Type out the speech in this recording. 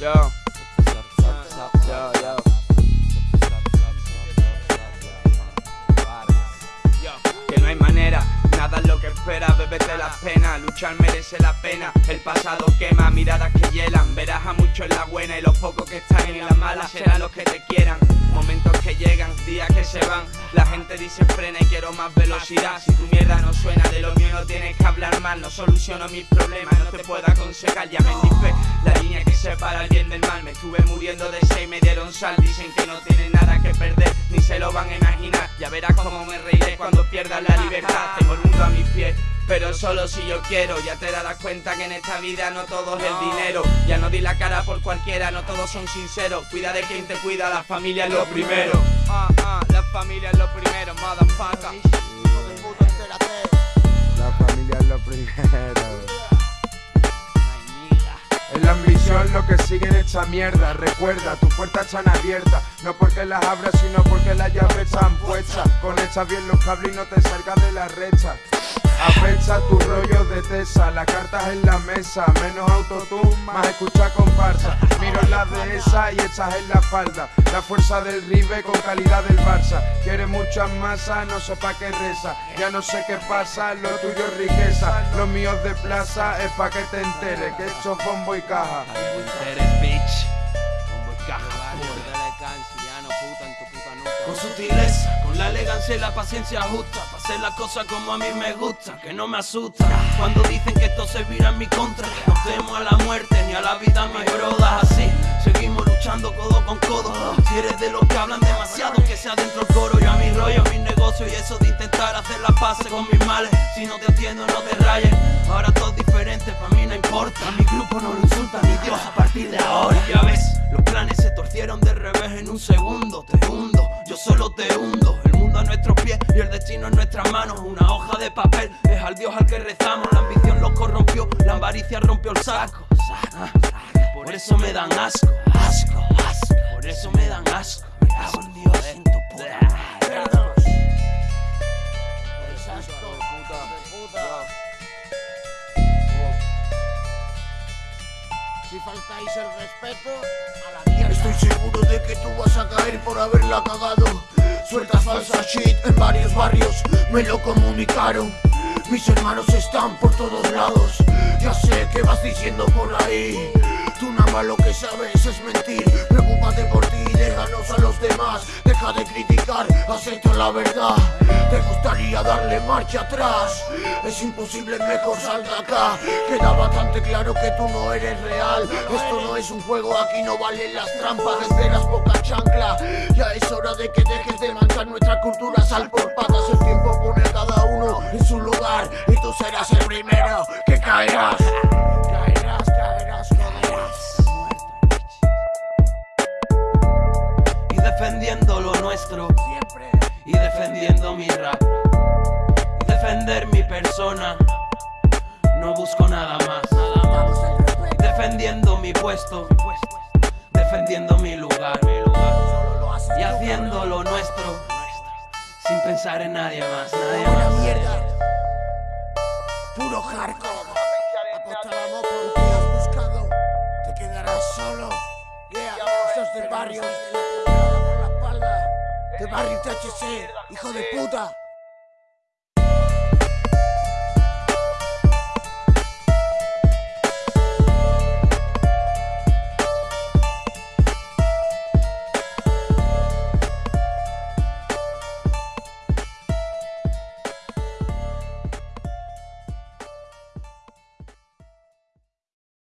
Yo. Yo, yo. Que no hay manera, nada es lo que espera, bébete las penas, luchar merece la pena, el pasado quema, miradas que hielan, verás a muchos en la buena y los pocos que están en la mala serán los que te quieran, momentos que llegan, días que se van, la gente dice frena y quiero más velocidad, si tu mierda no suena de lo mío no tienes que hablar mal, no soluciono mis problemas, no te puedo aconsejar, ya me ni fe, la línea que separa el bien del mal, me estuve muriendo de seis, me dieron sal, dicen que no tienen nada que perder, ni se lo van a imaginar, ya verás cómo me reiré cuando pierdas la libertad, tengo el mundo a mis pies. Pero solo si yo quiero, ya te darás cuenta que en esta vida no todo es el dinero Ya no di la cara por cualquiera, no todos son sinceros Cuida de quien te cuida, la familia es lo primero Ah, ah, la familia es lo primero, motherfucker. La familia es lo primero. Es la ambición lo que sigue en esta mierda. Recuerda, tus puertas están abiertas. No porque las abras, sino porque las llaves están puestas. Conecta bien los cables y no te salgas de la recha. Afecha tu rollo de tesa, las cartas en la mesa, menos autotune, más escucha comparsa. Miro la de esa y echas en la falda. La fuerza del Ribe con calidad del Barça. Quiere muchas masas, no sé pa' qué reza. Ya no sé qué pasa, lo tuyo es riqueza. Los míos de plaza es pa' que te enteres, que esto es bombo y caja. Con sutileza, con la elegancia y la paciencia justa Para hacer las cosas como a mí me gusta, que no me asusta. Cuando dicen que esto se vira en mi contra No temo a la muerte ni a la vida, mi brodas así. Seguimos luchando codo con codo. Si eres de los que hablan demasiado, que sea dentro el coro. Yo a mi rollo, mi negocio y eso de intentar hacer las paces con mis males. Si no te atiendo, no te rayes. Ahora todo diferente, para mí no importa. A mi grupo no lo insulta ni Dios a partir de ahora. Ya ves, los manos Una hoja de papel. Es al Dios al que rezamos. La ambición los corrompió, la avaricia rompió el saco. Por eso me dan asco, asco, asco. Por eso me dan asco. Me cago en Dios en tu puta madre. Si faltáis el respeto, a la mierda. Estoy seguro de que tú vas a caer por haberla cagado. Suelta falsa shit en varios barrios, me lo comunicaron. Mis hermanos están por todos lados. Ya sé que vas diciendo por ahí. Tú nada lo que sabes es mentir. Preocúpate por ti déjanos a los demás. Deja de criticar, acepta la verdad. Darle marcha atrás. Es imposible, mejor sal de acá. Queda bastante claro que tú no eres real. Esto no es un juego, aquí no valen las trampas. Esperas poca chancla. Ya es hora de que dejes de manchar nuestra cultura. Sal por patas, el tiempo pone a cada uno en su lugar. Y tú serás el primero que caerás. Caerás, caerás, caerás. Y defendiendo lo nuestro Siempre. y defendiendo mi rap defender mi persona. No busco nada más. Defendiendo mi puesto, defendiendo mi lugar, y haciendo lo nuestro sin pensar en nadie más, nadie más. mierda. Puro hardcore. Apostábamos por que has buscado. Te quedarás solo. Yeah, esos de barrio. Por la espalda. De barrio THC, hijo de puta.